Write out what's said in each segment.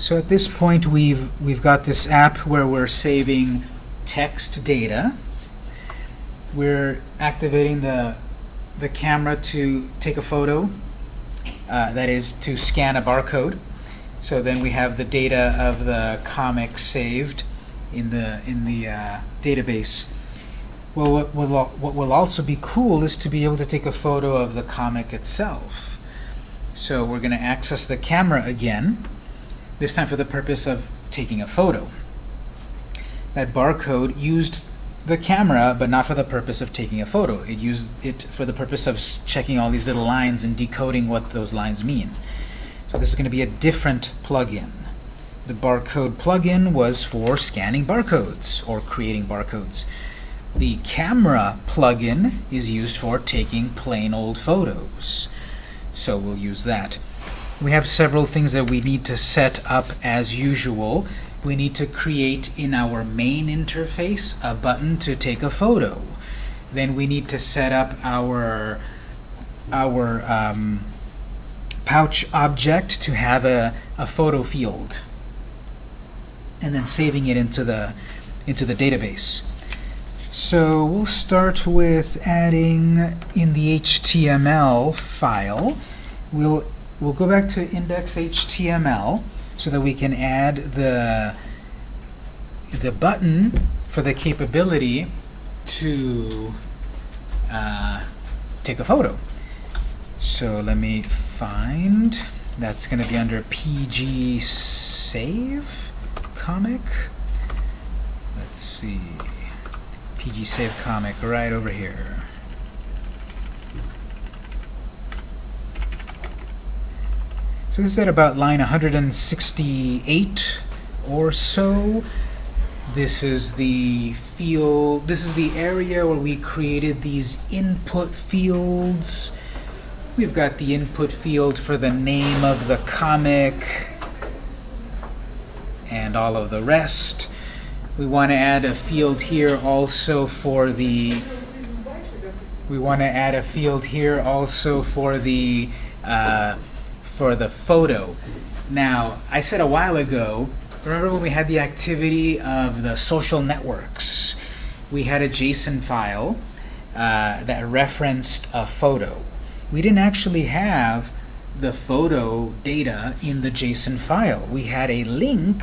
So at this point, we've, we've got this app where we're saving text data. We're activating the, the camera to take a photo, uh, that is to scan a barcode. So then we have the data of the comic saved in the, in the uh, database. Well, what will, what will also be cool is to be able to take a photo of the comic itself. So we're going to access the camera again, this time for the purpose of taking a photo. That barcode used the camera, but not for the purpose of taking a photo. It used it for the purpose of checking all these little lines and decoding what those lines mean. So this is going to be a different plugin. The barcode plugin was for scanning barcodes or creating barcodes. The camera plugin is used for taking plain old photos. So we'll use that. We have several things that we need to set up as usual. We need to create in our main interface a button to take a photo. Then we need to set up our our um, pouch object to have a, a photo field and then saving it into the into the database. So we'll start with adding in the HTML file. We'll we'll go back to index.html so that we can add the the button for the capability to uh, take a photo. So let me find. That's going to be under PG Save comic. Let's see. PG Save comic right over here. So this is at about line 168 or so. This is the field, this is the area where we created these input fields. We've got the input field for the name of the comic and all of the rest. We want to add a field here also for the we want to add a field here also for the uh, for the photo. Now, I said a while ago, remember when we had the activity of the social networks? We had a JSON file uh, that referenced a photo. We didn't actually have the photo data in the JSON file. We had a link,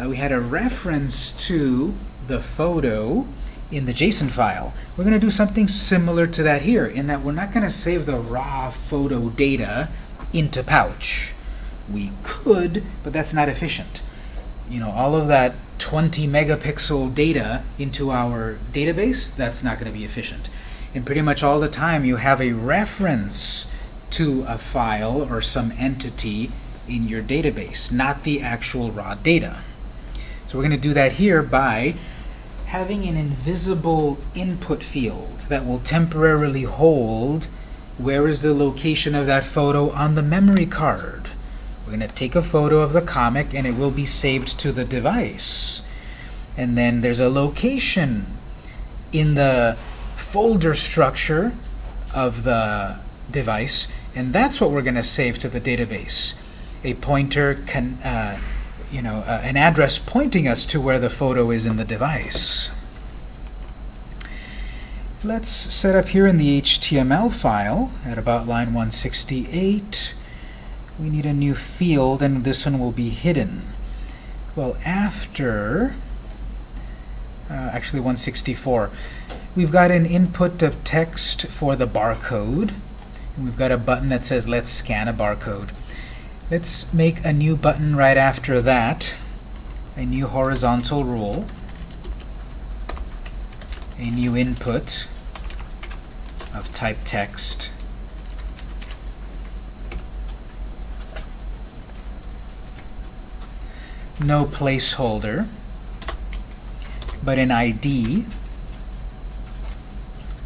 uh, we had a reference to the photo in the JSON file. We're going to do something similar to that here, in that we're not going to save the raw photo data into Pouch. We could, but that's not efficient. You know, all of that 20 megapixel data into our database, that's not going to be efficient. And pretty much all the time you have a reference to a file or some entity in your database, not the actual raw data. So we're going to do that here by having an invisible input field that will temporarily hold where is the location of that photo on the memory card. We're going to take a photo of the comic and it will be saved to the device. And then there's a location in the folder structure of the device and that's what we're going to save to the database. A pointer can, uh, you know, uh, an address pointing us to where the photo is in the device. Let's set up here in the HTML file at about line 168. We need a new field, and this one will be hidden. Well, after, uh, actually 164, we've got an input of text for the barcode. And we've got a button that says, let's scan a barcode. Let's make a new button right after that, a new horizontal rule, a new input of type text. No placeholder, but an ID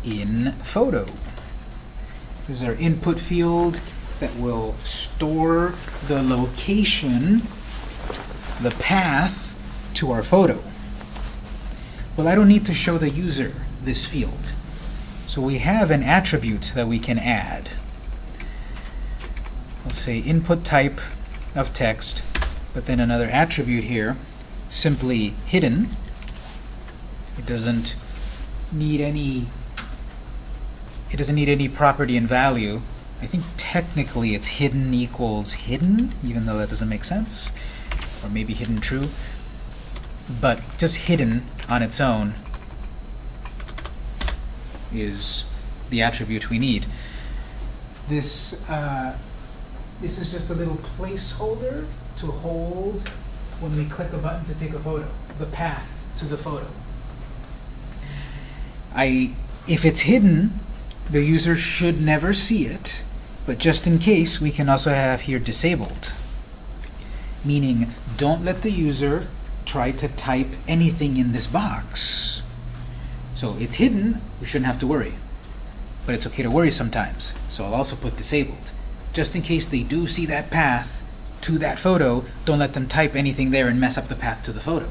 in photo. This is our input field that will store the location, the path to our photo. Well, I don't need to show the user this field. So we have an attribute that we can add. Let's say input type of text, But then another attribute here, simply hidden. It doesn't need any it doesn't need any property and value. I think technically it's hidden equals hidden, even though that doesn't make sense. Or maybe hidden true. But just hidden on its own is the attribute we need. This, uh, this is just a little placeholder to hold when we click a button to take a photo, the path to the photo. I, if it's hidden, the user should never see it, but just in case, we can also have here disabled. Meaning, don't let the user try to type anything in this box. So it's hidden, we shouldn't have to worry. But it's okay to worry sometimes, so I'll also put disabled. Just in case they do see that path to that photo, don't let them type anything there and mess up the path to the photo.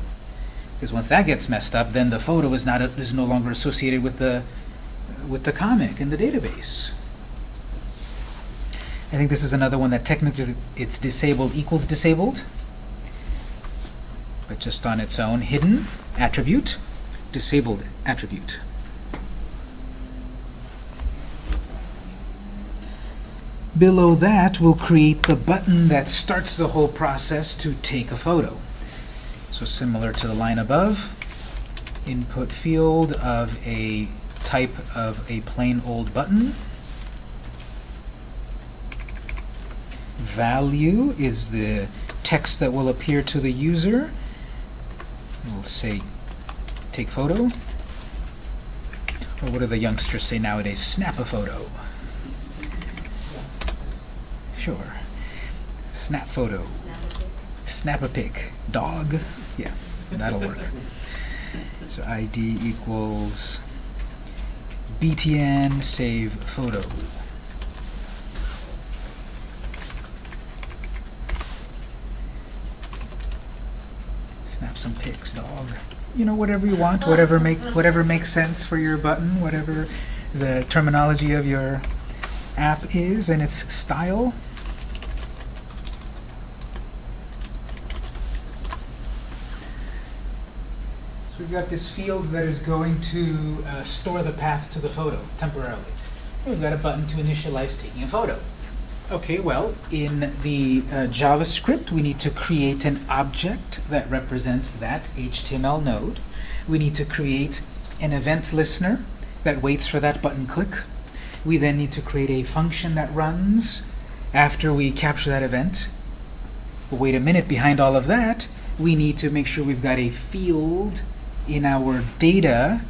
Because once that gets messed up, then the photo is not is no longer associated with the with the comic in the database. I think this is another one that technically it's disabled equals disabled, but just on its own, hidden attribute, disabled attribute. Below that, we'll create the button that starts the whole process to take a photo. So similar to the line above, input field of a type of a plain old button. Value is the text that will appear to the user. We'll say take photo. Or what do the youngsters say nowadays? Snap a photo. Sure. Snap photo. Snap a pic. Dog. Yeah, that'll work. So ID equals btn save photo. Snap some pics, dog. You know, whatever you want, whatever make whatever makes sense for your button, whatever the terminology of your app is and its style. So we've got this field that is going to uh, store the path to the photo temporarily. We've got a button to initialize taking a photo. Okay, well, in the uh, JavaScript, we need to create an object that represents that HTML node. We need to create an event listener that waits for that button click. We then need to create a function that runs after we capture that event. But wait a minute, behind all of that, we need to make sure we've got a field in our data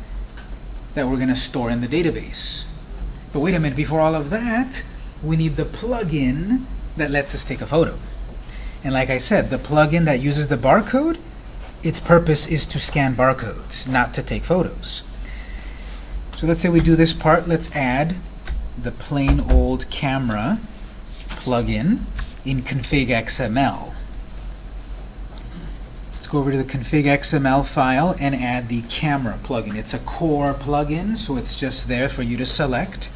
that we're going to store in the database. But wait a minute, before all of that, we need the plugin that lets us take a photo. And like I said, the plugin that uses the barcode, its purpose is to scan barcodes, not to take photos. So let's say we do this part. Let's add the plain old camera plugin in config XML. Let's go over to the config XML file and add the camera plugin. It's a core plugin, so it's just there for you to select.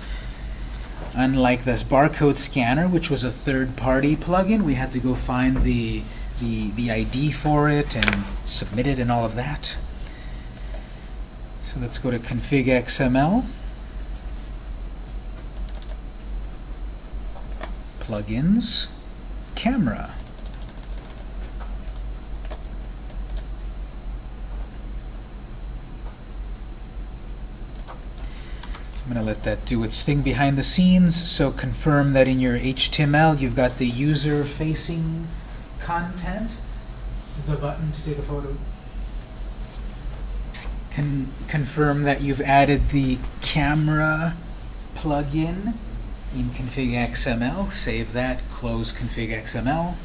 Unlike this barcode scanner, which was a third-party plugin, we had to go find the, the, the ID for it and submit it and all of that. So let's go to config XML. Plugins, camera. I'm going to let that do its thing behind the scenes. So confirm that in your HTML you've got the user-facing content, the button to take a photo. Can confirm that you've added the camera plugin in config XML. Save that, close config XML.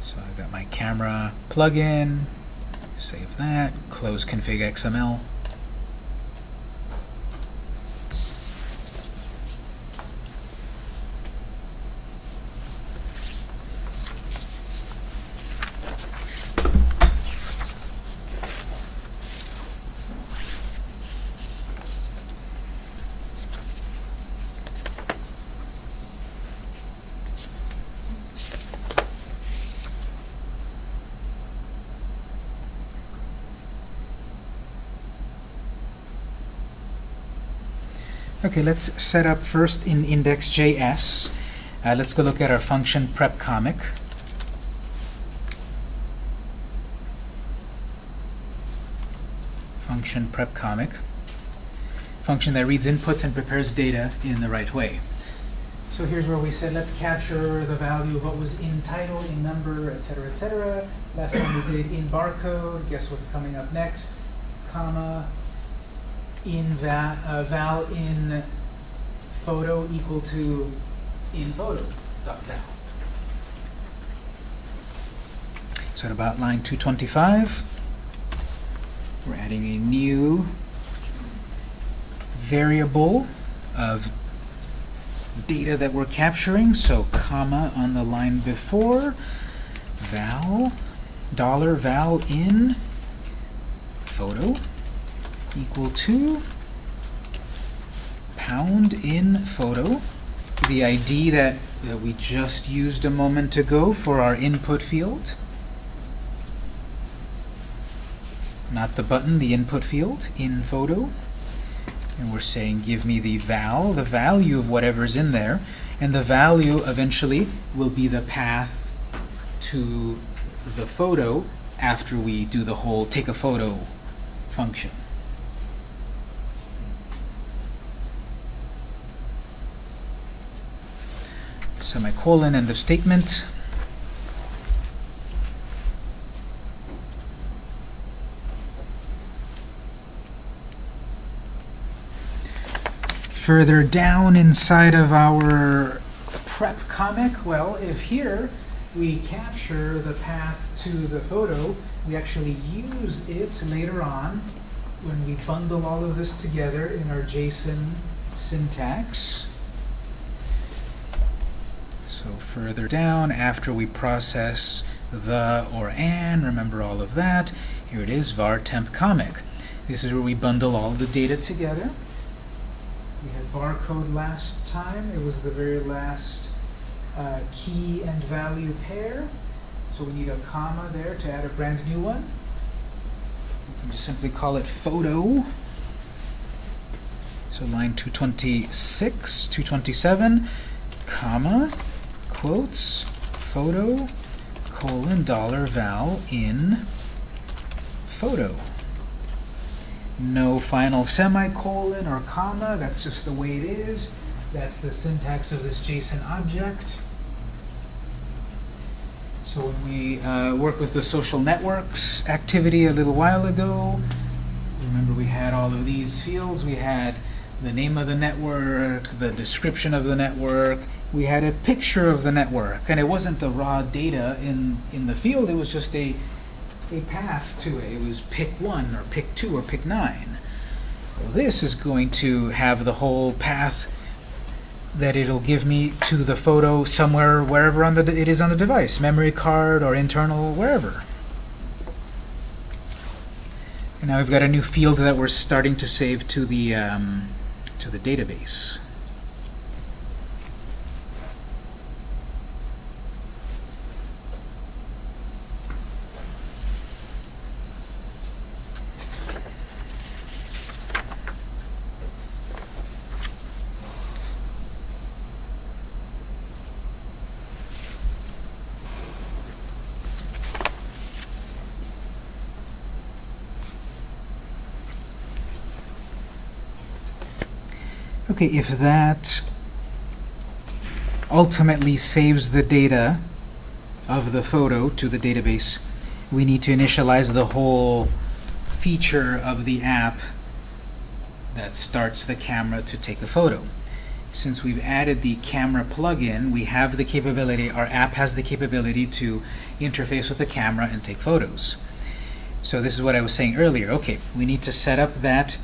So I've got my camera plugin, save that, close config XML. Okay, let's set up first in index.js. Uh, let's go look at our function prep comic. Function prep comic. Function that reads inputs and prepares data in the right way. So here's where we said let's capture the value of what was in title, in number, etc., etc. Last time we did in barcode. Guess what's coming up next? Comma in val, uh, val in photo equal to in photo dot val. So at about line 225, we're adding a new variable of data that we're capturing. So comma on the line before, val, dollar val in photo equal to pound in photo, the ID that, that we just used a moment ago for our input field. Not the button, the input field in photo. And we're saying give me the val, the value of whatever's in there, and the value eventually will be the path to the photo after we do the whole take a photo function. Semicolon, end of statement. Further down inside of our prep comic, well, if here we capture the path to the photo, we actually use it later on when we bundle all of this together in our JSON syntax. So further down, after we process the or an, remember all of that, here it is, var temp comic. This is where we bundle all the data together. We had barcode last time. It was the very last uh, key and value pair. So we need a comma there to add a brand new one. We can just simply call it photo. So line 226, 227, comma, quotes, photo, colon, dollar val in photo no final semicolon or comma. That's just the way it is. That's the syntax of this JSON object. So when we uh, work with the social networks activity a little while ago, remember we had all of these fields. We had the name of the network, the description of the network. We had a picture of the network. And it wasn't the raw data in, in the field. It was just a a path to it. It was pick 1 or pick 2 or pick 9. Well, this is going to have the whole path that it'll give me to the photo somewhere, wherever on the it is on the device, memory card or internal, wherever. And now we've got a new field that we're starting to save to the um, to the database. Okay, if that ultimately saves the data of the photo to the database, we need to initialize the whole feature of the app that starts the camera to take a photo. Since we've added the camera plugin, we have the capability, our app has the capability to interface with the camera and take photos. So this is what I was saying earlier. Okay, we need to set up that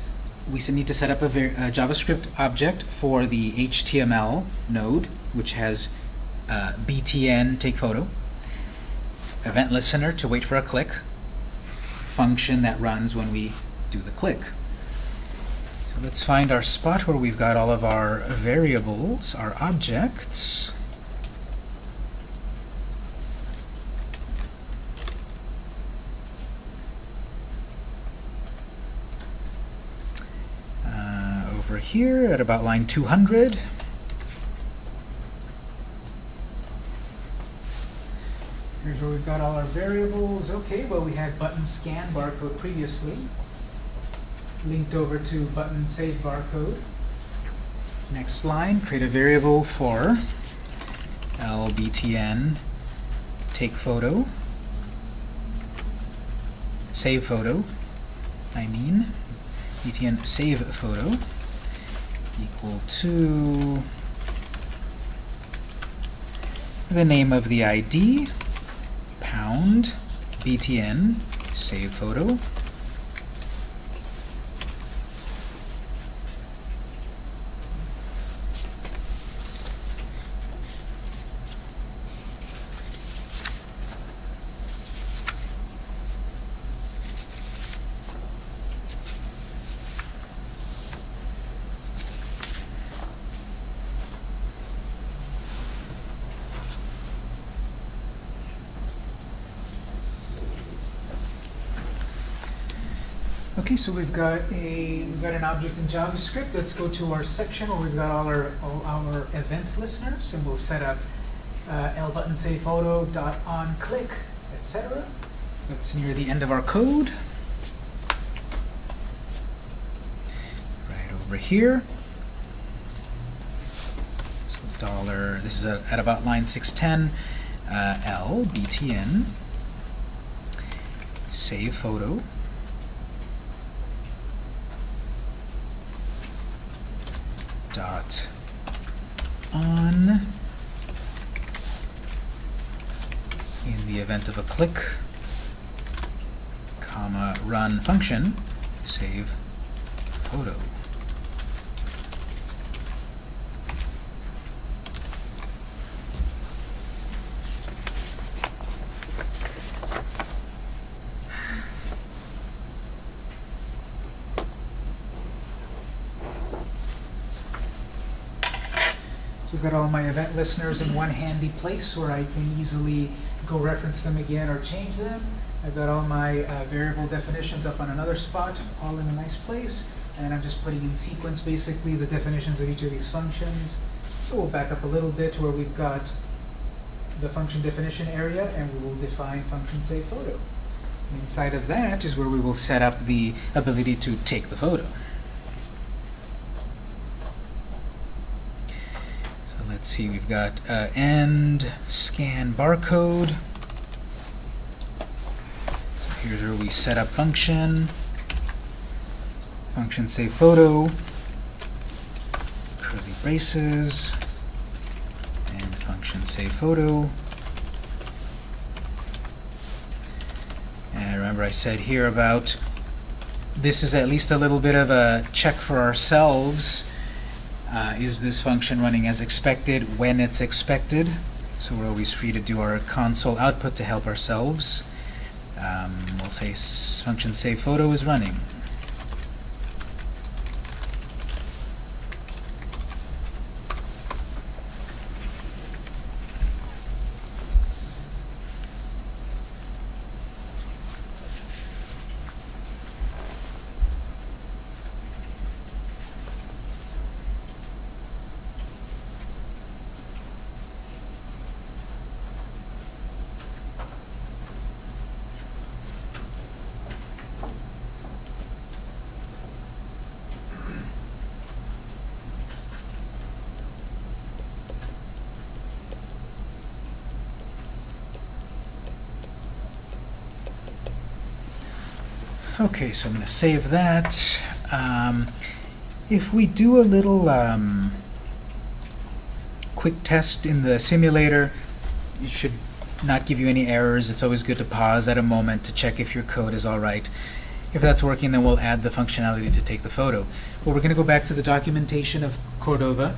we need to set up a, a, JavaScript object for the HTML node, which has uh, btn take photo, event listener to wait for a click, function that runs when we do the click. So let's find our spot where we've got all of our variables, our objects. over here at about line 200. Here's where we've got all our variables. Okay, well, we had button scan barcode previously. Linked over to button save barcode. Next line, create a variable for lbtn take photo, save photo, I mean, btn save photo equal to the name of the ID, pound, btn, save photo, Okay, so we've got a we've got an object in JavaScript. Let's go to our section where we've got all our all our event listeners, and we'll set up uh, l button save photo dot on click etc. That's near the end of our code. Right over here. So dollar. This is at, at about line 610. Uh, l btn save photo. dot on of a click comma run function save photo. So I've got all my event listeners in one handy place where I can easily go reference them again or change them. I've got all my uh, variable definitions up on another spot, all in a nice place. And I'm just putting in sequence, basically, the definitions of each of these functions. So we'll back up a little bit where we've got the function definition area, and we will define function save photo. Inside of that is where we will set up the ability to take the photo. So let's see, we've got uh, end scan barcode. Here's where we set up function, function save photo, curly braces, and function save photo. And remember I said here about this is at least a little bit of a check for ourselves. Uh, is this function running as expected when it's expected? So we're always free to do our console output to help ourselves. Um, we'll say function save photo is running. Okay, so I'm going to save that. Um, if we do a little um, quick test in the simulator, it should not give you any errors. It's always good to pause at a moment to check if your code is all right. If that's working, then we'll add the functionality to take the photo. Well, we're going to go back to the documentation of Cordova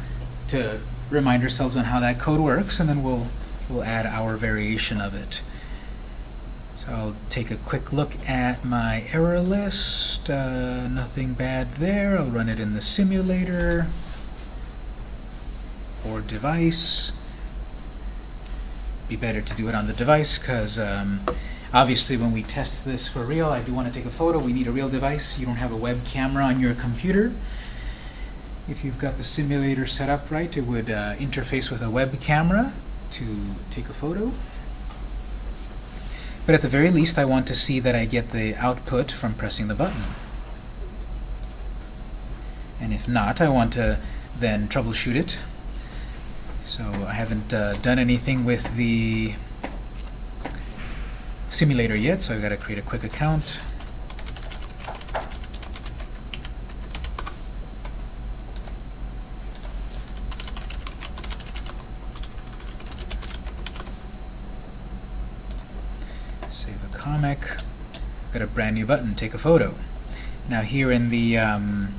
to remind ourselves on how that code works, and then we'll, we'll add our variation of it. I'll take a quick look at my error list. Uh, nothing bad there. I'll run it in the simulator or device. Be better to do it on the device because um, obviously when we test this for real, I do want to take a photo. We need a real device. You don't have a web camera on your computer. If you've got the simulator set up right, it would uh, interface with a web camera to take a photo. But at the very least, I want to see that I get the output from pressing the button. And if not, I want to then troubleshoot it. So I haven't uh, done anything with the simulator yet, so I've got to create a quick account. Save a comic. Got a brand new button, take a photo. Now here in the um,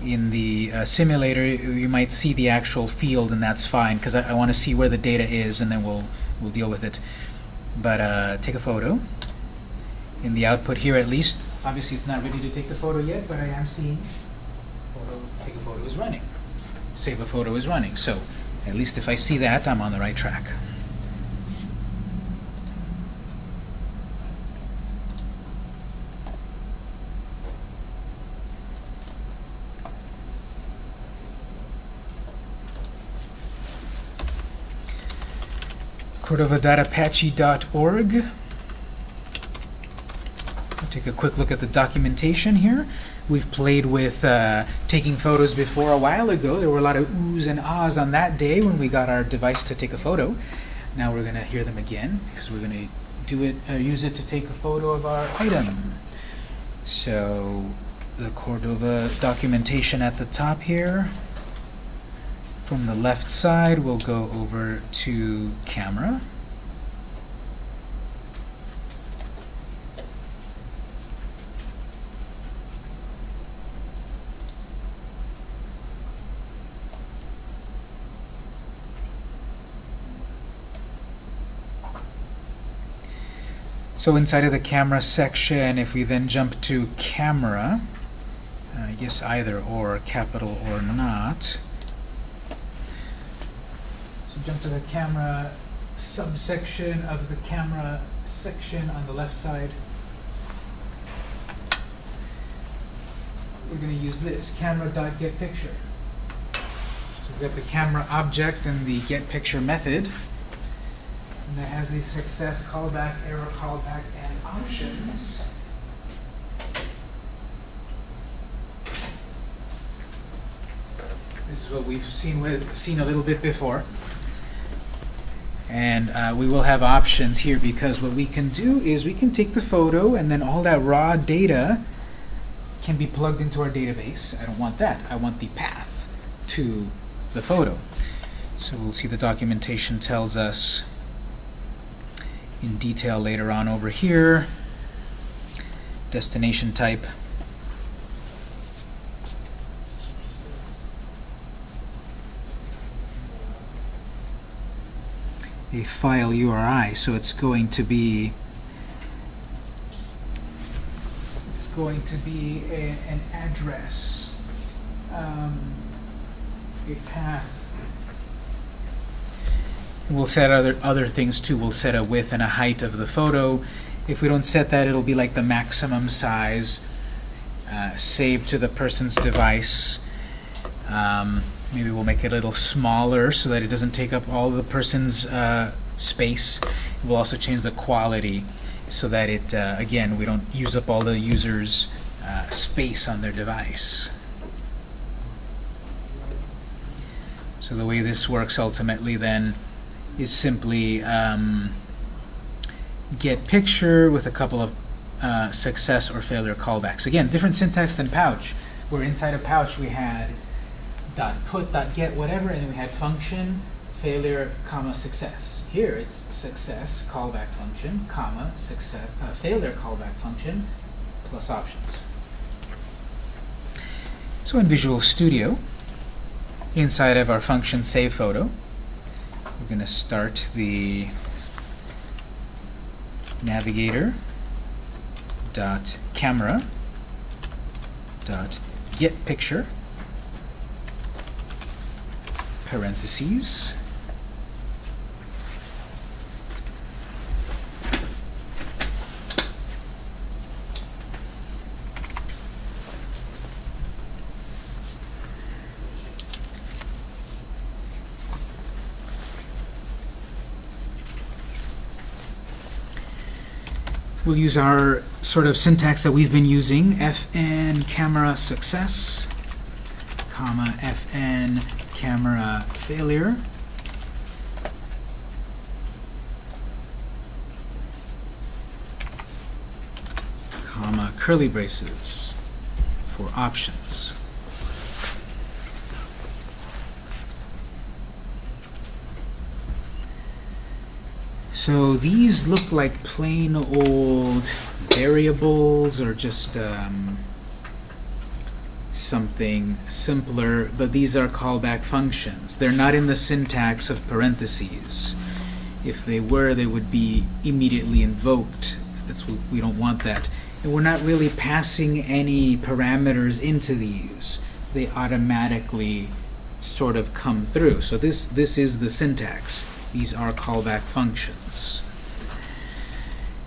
in the uh, simulator, you might see the actual field, and that's fine because I, I want to see where the data is, and then we'll we'll deal with it. But uh, take a photo. In the output here, at least, obviously it's not ready to take the photo yet, but I am seeing photo. Take a photo is running. Save a photo is running. So at least if I see that, I'm on the right track. cordova.apache.org. Take a quick look at the documentation here. We've played with uh, taking photos before a while ago. There were a lot of oohs and ahs on that day when we got our device to take a photo. Now we're going to hear them again because we're going to do it, uh, use it to take a photo of our item. So the Cordova documentation at the top here. From the left side, we'll go over to camera. So inside of the camera section, if we then jump to camera, uh, I guess either or, capital or not, jump to the camera subsection of the camera section on the left side. We're going to use this, camera.getPicture. So we've got the camera object and the getPicture method. And that has the success callback, error callback, and options. This is what we've seen with seen a little bit before. And uh, we will have options here because what we can do is we can take the photo and then all that raw data can be plugged into our database. I don't want that. I want the path to the photo. So we'll see the documentation tells us in detail later on over here. Destination type. A file URI, so it's going to be it's going to be a, an address, um, a path. We'll set other other things too. We'll set a width and a height of the photo. If we don't set that, it'll be like the maximum size uh, saved to the person's device. Um, maybe we'll make it a little smaller so that it doesn't take up all the person's uh, space. We'll also change the quality so that it, uh, again, we don't use up all the user's uh, space on their device. So the way this works ultimately then is simply um, get picture with a couple of uh, success or failure callbacks. Again, different syntax than pouch, where inside a pouch we had dot put, dot get, whatever, and then we had function, failure, comma, success. Here it's success, callback function, comma, success, uh, failure, callback function, plus options. So in Visual Studio, inside of our function save photo, we're going to start the navigator dot camera dot get picture parentheses. We'll use our sort of syntax that we've been using, fn camera success, comma, fn camera failure. comma, curly braces for options. So these look like plain old variables or just um, something simpler, but these are callback functions. They're not in the syntax of parentheses. If they were, they would be immediately invoked. That's what, we don't want that. And we're not really passing any parameters into these. They automatically sort of come through. So this, this is the syntax. These are callback functions.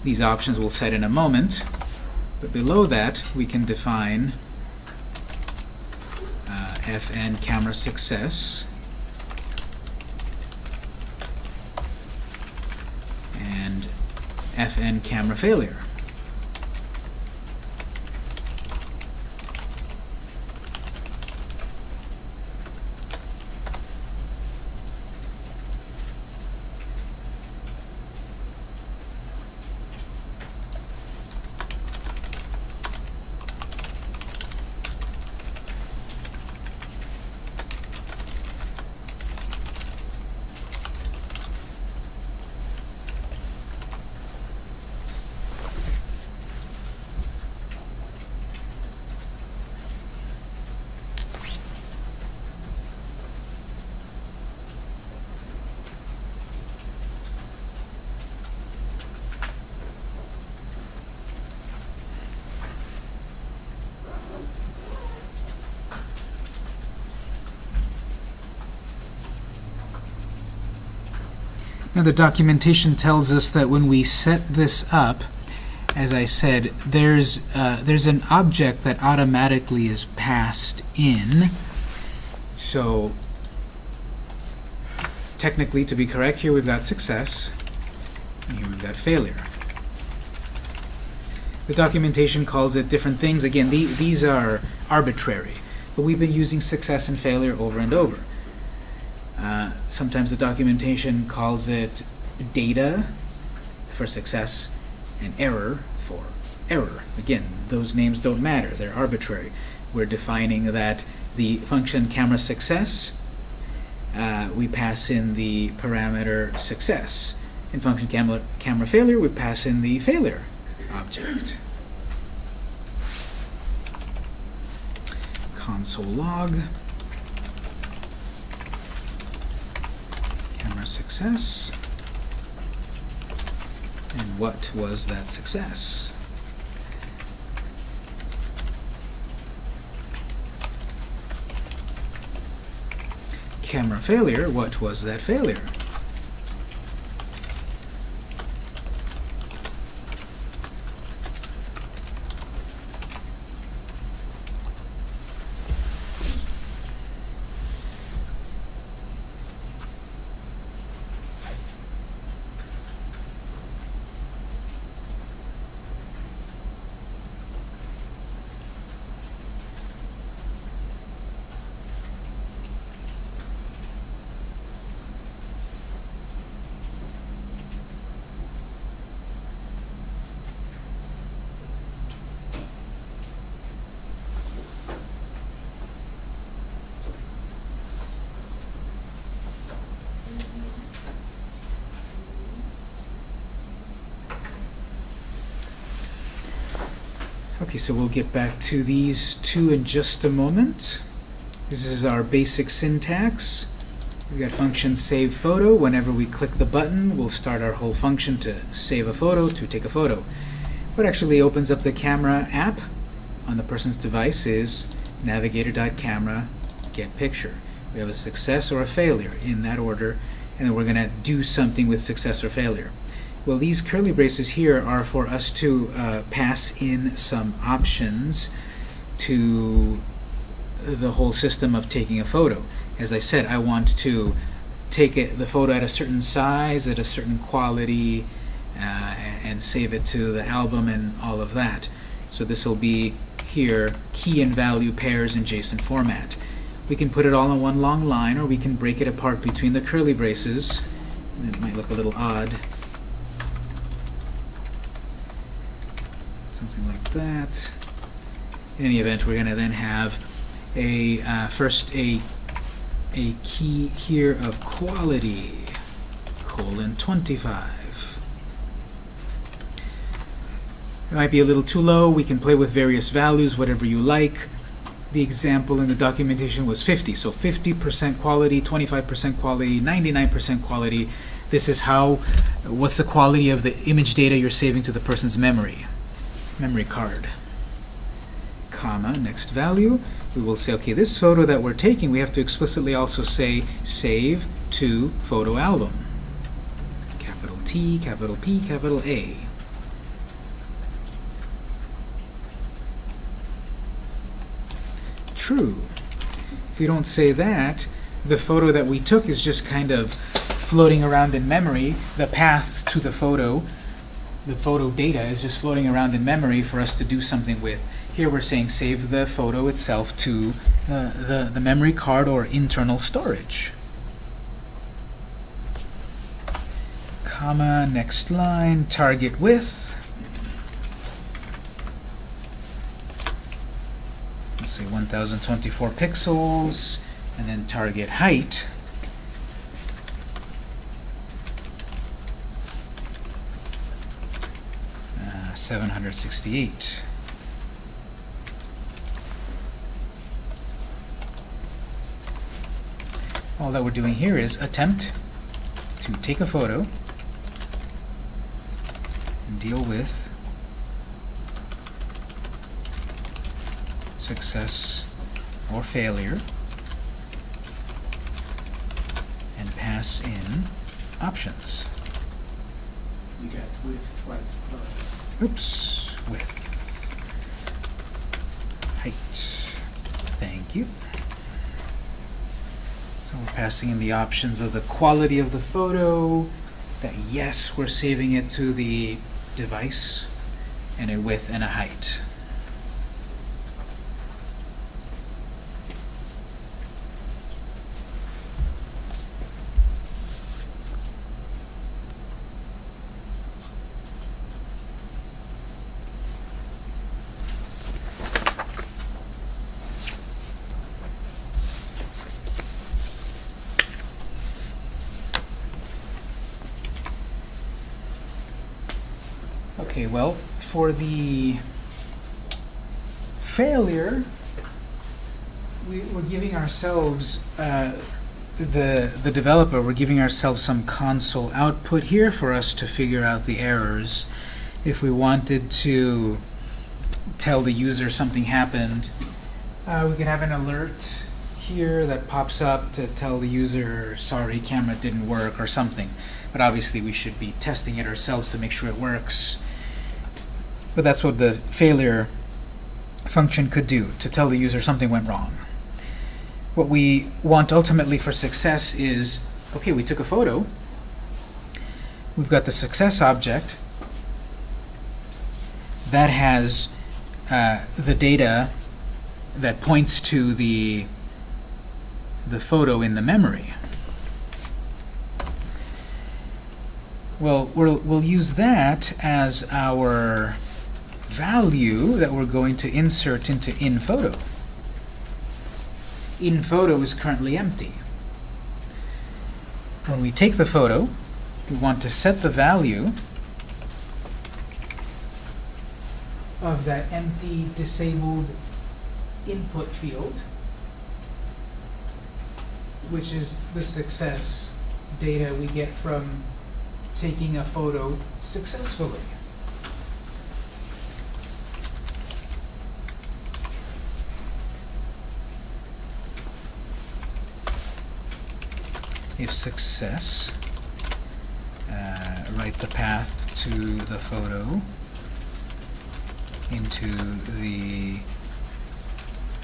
These options we'll set in a moment. But below that, we can define fn camera success and fn camera failure. Now the documentation tells us that when we set this up, as I said, there's, uh, there's an object that automatically is passed in. So technically, to be correct, here we've got success, and here we've got failure. The documentation calls it different things. Again, the, these are arbitrary, but we've been using success and failure over and over. Sometimes the documentation calls it data for success and error for error. Again, those names don't matter. They're arbitrary. We're defining that the function camera success, uh, we pass in the parameter success. In function camera, camera failure, we pass in the failure object. Console log. Success. And what was that success? Camera failure, what was that failure? Okay, so we'll get back to these two in just a moment. This is our basic syntax. We've got function save photo. Whenever we click the button, we'll start our whole function to save a photo, to take a photo. What actually opens up the camera app on the person's device is navigator.camera get picture. We have a success or a failure in that order, and then we're going to do something with success or failure. Well, these curly braces here are for us to uh, pass in some options to the whole system of taking a photo. As I said, I want to take it, the photo at a certain size, at a certain quality, uh, and save it to the album and all of that. So this will be here, key and value pairs in JSON format. We can put it all in one long line, or we can break it apart between the curly braces. It might look a little odd. Something like that. In any event, we're going to then have a uh, first a a key here of quality colon 25. It might be a little too low. We can play with various values, whatever you like. The example in the documentation was 50. So 50% quality, 25% quality, 99% quality. This is how, what's the quality of the image data you're saving to the person's memory, memory card. Comma, next value. We will say, okay, this photo that we're taking, we have to explicitly also say save to photo album. Capital T, capital P, capital A. True. If we don't say that, the photo that we took is just kind of floating around in memory. The path to the photo, the photo data is just floating around in memory for us to do something with. Here we're saying save the photo itself to uh, the, the memory card or internal storage. Comma, next line, target width. Let's say 1024 pixels, and then target height. 768. All that we're doing here is attempt to take a photo and deal with success or failure and pass in options. You got width twice. Oops, with height. Thank you. So we're passing in the options of the quality of the photo, that yes, we're saving it to the device, and a width and a height. Okay, well, for the failure, we, we're giving ourselves, uh, the, the developer, we're giving ourselves some console output here for us to figure out the errors. If we wanted to tell the user something happened, uh, we could have an alert here that pops up to tell the user, sorry, camera didn't work or something. But obviously we should be testing it ourselves to make sure it works. But that's what the failure function could do, to tell the user something went wrong. What we want ultimately for success is, okay, we took a photo, we've got the success object that has uh, the data that points to the the photo in the memory. Well, we'll, we'll use that as our value that we're going to insert into InPhoto. InPhoto is currently empty. When we take the photo, we want to set the value of that empty disabled input field, which is the success data we get from taking a photo successfully. If success, uh, write the path to the photo into the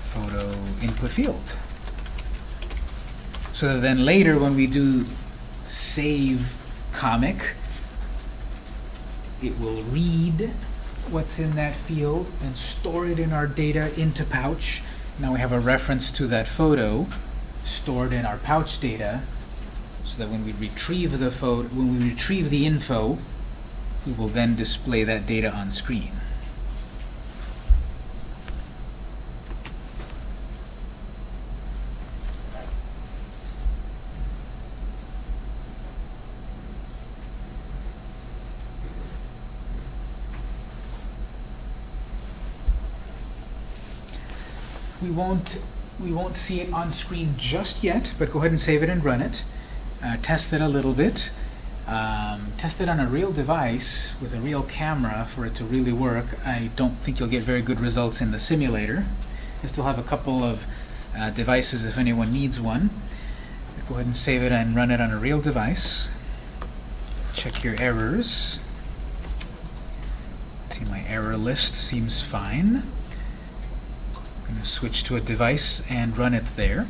photo input field. So then later when we do save comic, It will read what's in that field and store it in our data into Pouch. Now we have a reference to that photo stored in our Pouch data so that when we retrieve the photo, when we retrieve the info, we will then display that data on screen. We won't, we won't see it on screen just yet, but go ahead and save it and run it. Uh, test it a little bit. Um, test it on a real device with a real camera for it to really work. I don't think you'll get very good results in the simulator. I still have a couple of uh, devices if anyone needs one. Go ahead and save it and run it on a real device. Check your errors. See, my error list seems fine. I'm going to switch to a device and run it there.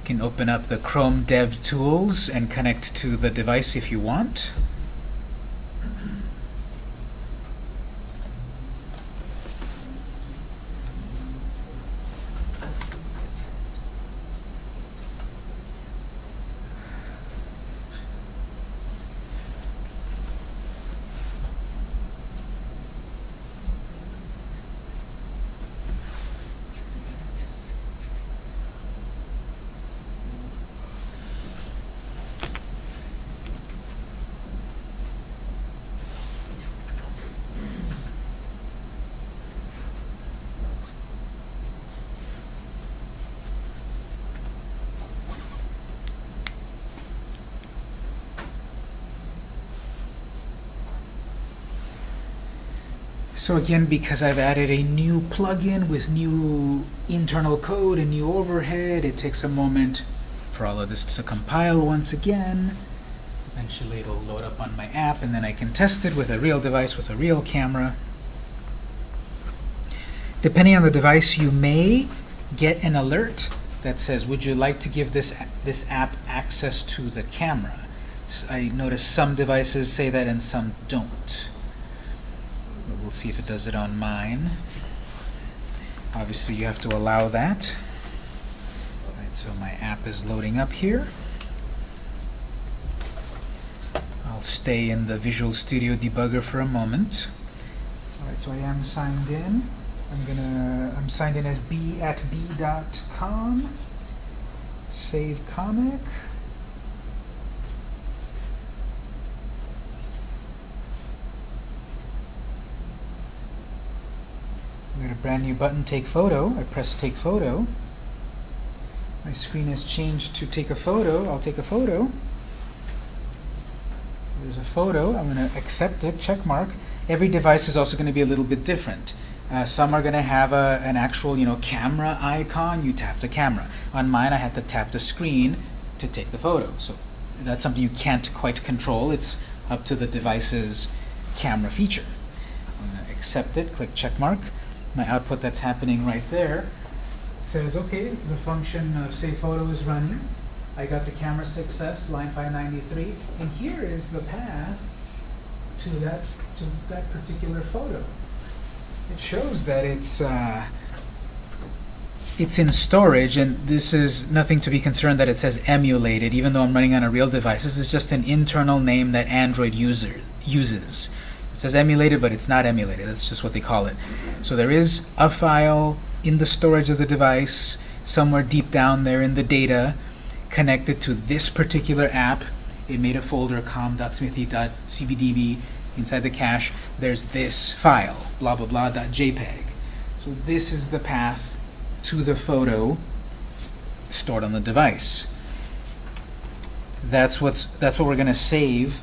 You can open up the Chrome Dev Tools and connect to the device if you want. So again, because I've added a new plugin with new internal code and new overhead, it takes a moment for all of this to compile once again. Eventually it'll load up on my app and then I can test it with a real device with a real camera. Depending on the device, you may get an alert that says, would you like to give this, this app access to the camera? I notice some devices say that and some don't. We'll see if it does it on mine. Obviously, you have to allow that. Alright, so my app is loading up here. I'll stay in the Visual Studio debugger for a moment. Alright, so I am signed in. I'm gonna, I'm signed in as b at b.com. Save comic. I got a brand new button, take photo. I press take photo. My screen has changed to take a photo. I'll take a photo. There's a photo. I'm going to accept it, check mark. Every device is also going to be a little bit different. Uh, some are going to have a, an actual, you know, camera icon. You tap the camera. On mine, I had to tap the screen to take the photo. So that's something you can't quite control. It's up to the device's camera feature. I'm going to accept it, click check mark. My output that's happening right there says, okay, the function of save photo is running. I got the camera success, line 593, and here is the path to that to that particular photo. It shows that it's uh, it's in storage, and this is nothing to be concerned that it says emulated, even though I'm running on a real device. This is just an internal name that Android user uses. It says emulated, but it's not emulated. That's just what they call it. So there is a file in the storage of the device, somewhere deep down there in the data, connected to this particular app. It made a folder com.smithy.cbdb. Inside the cache, there's this file, blah blah blah .jpeg. So this is the path to the photo stored on the device. That's what's that's what we're going to save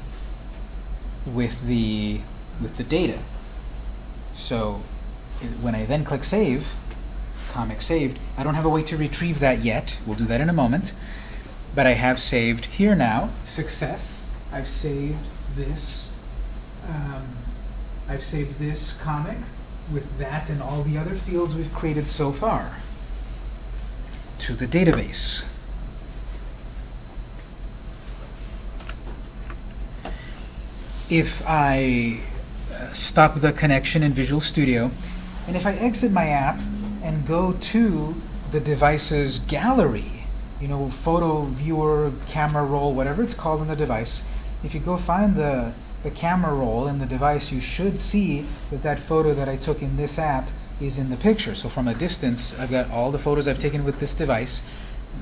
with the with the data. So it- when I then click save, comic saved, I don't have a way to retrieve that yet. We'll do that in a moment. But I have saved here now, success. I've saved this. Um, I've saved this comic with that and all the other fields we've created so far to the database. if I stop the connection in Visual Studio, and if I exit my app and go to the device's gallery, you know, photo viewer, camera roll, whatever it's called in the device, if you go find the, the camera roll in the device, you should see that that photo that I took in this app is in the picture. So from a distance, I've got all the photos I've taken with this device.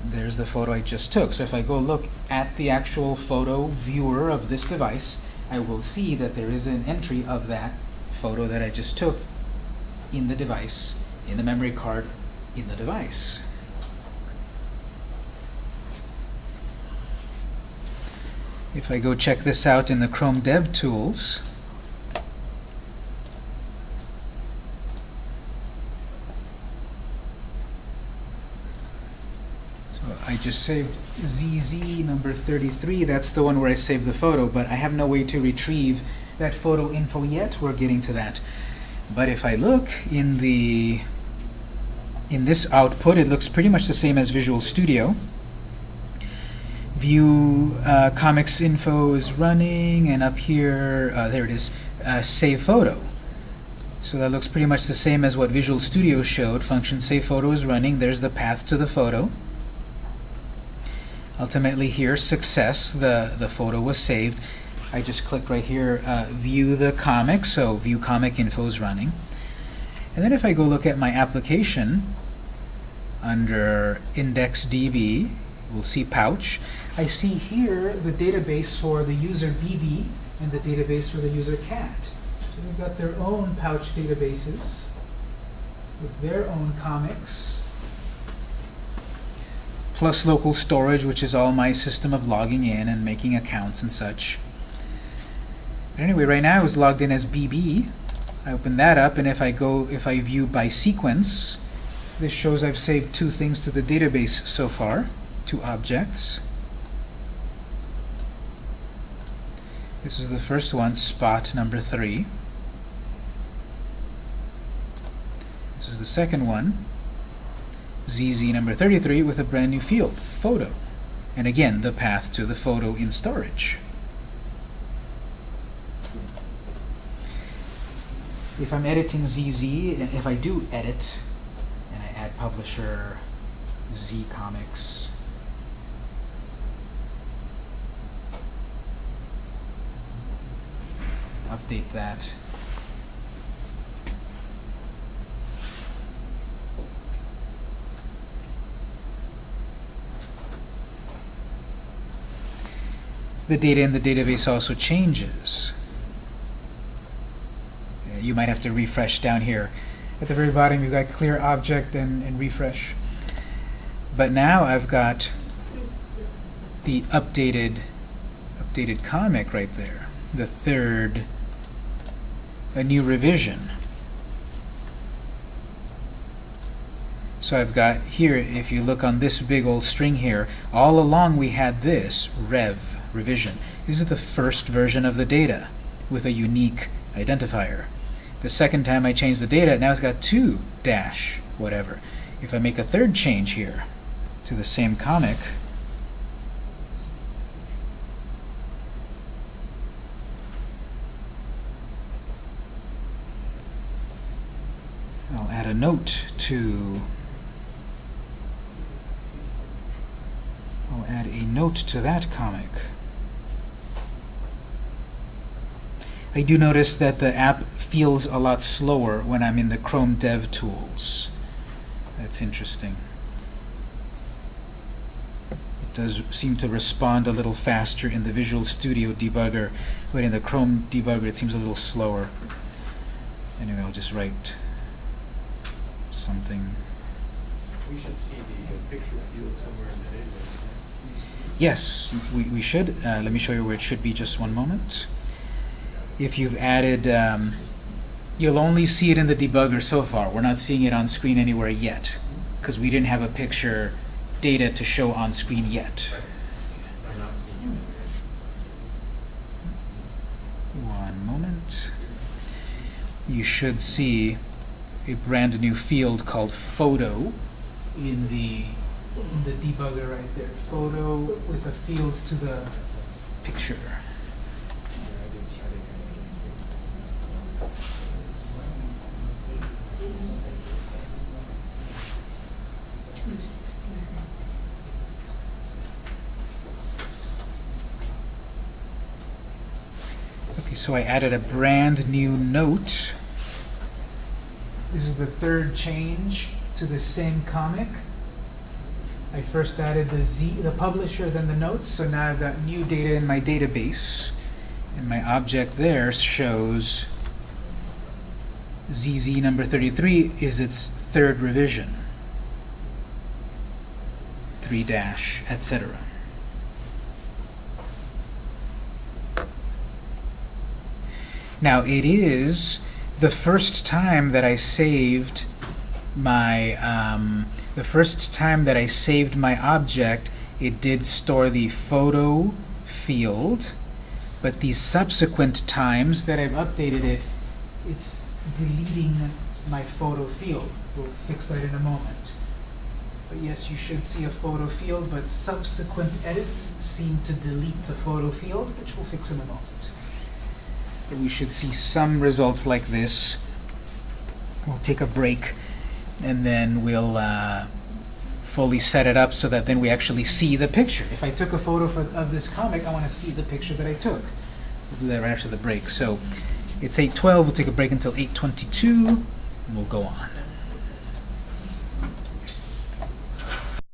There's the photo I just took. So if I go look at the actual photo viewer of this device, I will see that there is an entry of that photo that I just took in the device, in the memory card, in the device. If I go check this out in the Chrome Dev Tools, so I just saved ZZ number 33, that's the one where I saved the photo, but I have no way to retrieve that photo info yet, we're getting to that. But if I look in the in this output, it looks pretty much the same as Visual Studio. View uh, comics info is running, and up here, uh, there it is, uh, save photo. So that looks pretty much the same as what Visual Studio showed. Function save photo is running. There's the path to the photo. Ultimately here, success, the, the photo was saved. I just click right here, uh, view the comic, so view comic info is running. And then if I go look at my application, under IndexedDB, we'll see pouch. I see here the database for the user BB and the database for the user cat. So they've got their own pouch databases with their own comics, plus local storage, which is all my system of logging in and making accounts and such. But anyway, right now I was logged in as BB. I open that up, and if I go, if I view by sequence, this shows I've saved two things to the database so far, two objects. This was the first one, spot number three. This was the second one, ZZ number 33 with a brand new field, photo. And again, the path to the photo in storage. If I'm editing ZZ, if I do edit, and I add publisher Z Comics, update that. The data in the database also changes. You might have to refresh down here. At the very bottom, you've got clear object and, and refresh. But now I've got the updated updated comic right there. The third, a new revision. So I've got here, if you look on this big old string here, all along we had this, rev, revision. This is the first version of the data with a unique identifier. The second time I change the data, now it's got two dash whatever. If I make a third change here to the same comic, I'll add a note to I'll add a note to that comic. I do notice that the app feels a lot slower when I'm in the Chrome Dev Tools. That's interesting. It does seem to respond a little faster in the Visual Studio debugger, but in the Chrome debugger it seems a little slower. Anyway, I'll just write something. We should see the picture field somewhere in the database. Yes, we, we should. Uh, let me show you where it should be just one moment. If you've added, um, you'll only see it in the debugger so far. We're not seeing it on screen anywhere yet because we didn't have a picture data to show on screen yet. One moment. You should see a brand new field called photo in the in the debugger right there. Photo with a field to the picture. Yeah, I didn't, I didn't Okay, so I added a brand new note. This is the third change to the same comic. I first added the Z, the publisher, then the notes, so now I've got new data in my database. And my object there shows ZZ number 33 is its third revision. 3 dash, etc. Now it is the first time that I saved my um, the first time that I saved my object it did store the photo field but the subsequent times that I've updated it it's deleting my photo field. We'll fix that in a moment. But yes you should see a photo field but subsequent edits seem to delete the photo field which we'll fix in a moment we should see some results like this. We'll take a break and then we'll uh, fully set it up so that then we actually see the picture. If I took a photo for, of this comic, I want to see the picture that I took. We'll do that right after the break. So it's 8.12, we'll take a break until 8.22, and we'll go on.